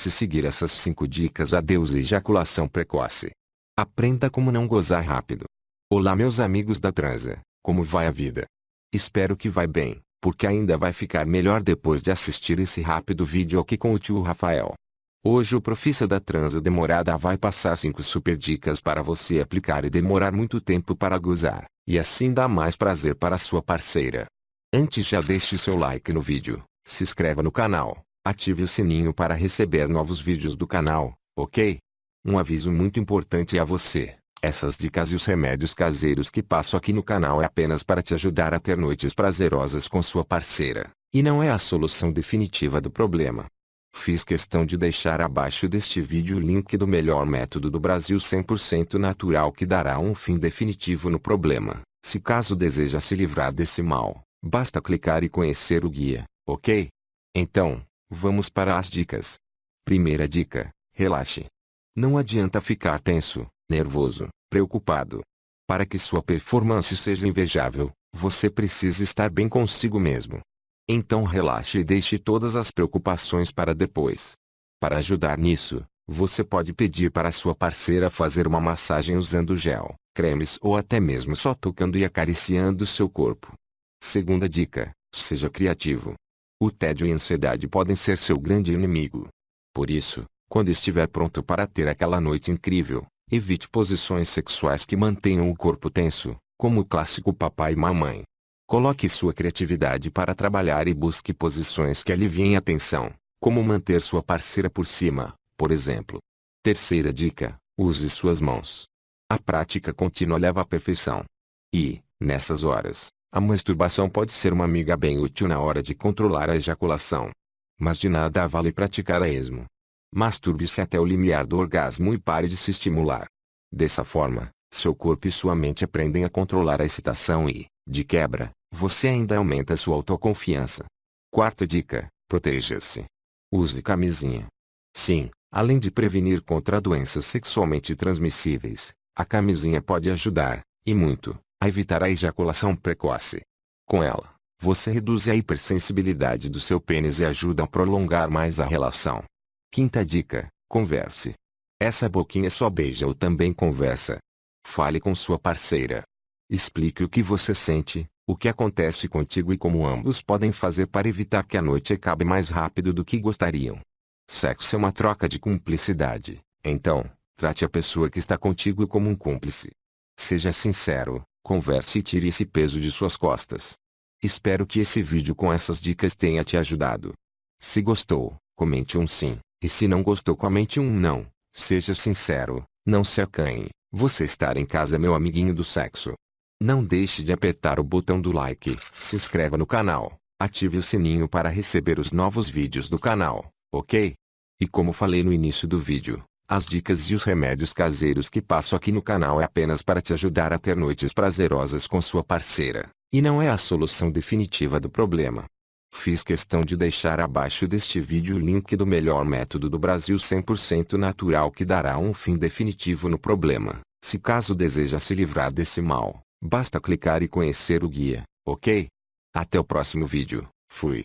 Se seguir essas 5 dicas adeus ejaculação precoce. Aprenda como não gozar rápido. Olá meus amigos da transa, como vai a vida? Espero que vai bem, porque ainda vai ficar melhor depois de assistir esse rápido vídeo aqui com o tio Rafael. Hoje o profissa da transa demorada vai passar 5 super dicas para você aplicar e demorar muito tempo para gozar, e assim dar mais prazer para sua parceira. Antes já deixe seu like no vídeo, se inscreva no canal, ative o sininho para receber novos vídeos do canal, ok? Um aviso muito importante a você. Essas dicas e os remédios caseiros que passo aqui no canal é apenas para te ajudar a ter noites prazerosas com sua parceira, e não é a solução definitiva do problema. Fiz questão de deixar abaixo deste vídeo o link do melhor método do Brasil 100% natural que dará um fim definitivo no problema. Se caso deseja se livrar desse mal, basta clicar e conhecer o guia, ok? Então, vamos para as dicas. Primeira dica, relaxe. Não adianta ficar tenso, nervoso, preocupado. Para que sua performance seja invejável, você precisa estar bem consigo mesmo. Então relaxe e deixe todas as preocupações para depois. Para ajudar nisso, você pode pedir para sua parceira fazer uma massagem usando gel, cremes ou até mesmo só tocando e acariciando seu corpo. Segunda dica, seja criativo. O tédio e a ansiedade podem ser seu grande inimigo. Por isso, quando estiver pronto para ter aquela noite incrível, evite posições sexuais que mantenham o corpo tenso, como o clássico papai e mamãe. Coloque sua criatividade para trabalhar e busque posições que aliviem a tensão, como manter sua parceira por cima, por exemplo. Terceira dica, use suas mãos. A prática contínua leva à perfeição. E, nessas horas, a masturbação pode ser uma amiga bem útil na hora de controlar a ejaculação. Mas de nada vale praticar a esmo, Masturbe-se até o limiar do orgasmo e pare de se estimular. Dessa forma, seu corpo e sua mente aprendem a controlar a excitação e, de quebra, você ainda aumenta sua autoconfiança. Quarta dica, proteja-se. Use camisinha. Sim, além de prevenir contra doenças sexualmente transmissíveis, a camisinha pode ajudar, e muito, a evitar a ejaculação precoce. Com ela, você reduz a hipersensibilidade do seu pênis e ajuda a prolongar mais a relação. Quinta dica, converse. Essa boquinha só beija ou também conversa. Fale com sua parceira. Explique o que você sente, o que acontece contigo e como ambos podem fazer para evitar que a noite acabe mais rápido do que gostariam. Sexo é uma troca de cumplicidade, então, trate a pessoa que está contigo como um cúmplice. Seja sincero, converse e tire esse peso de suas costas. Espero que esse vídeo com essas dicas tenha te ajudado. Se gostou, comente um sim. E se não gostou comente um não. Seja sincero, não se acanhe. Você estar em casa meu amiguinho do sexo. Não deixe de apertar o botão do like, se inscreva no canal, ative o sininho para receber os novos vídeos do canal, ok? E como falei no início do vídeo, as dicas e os remédios caseiros que passo aqui no canal é apenas para te ajudar a ter noites prazerosas com sua parceira, e não é a solução definitiva do problema. Fiz questão de deixar abaixo deste vídeo o link do melhor método do Brasil 100% natural que dará um fim definitivo no problema. Se caso deseja se livrar desse mal, basta clicar e conhecer o guia, ok? Até o próximo vídeo, fui.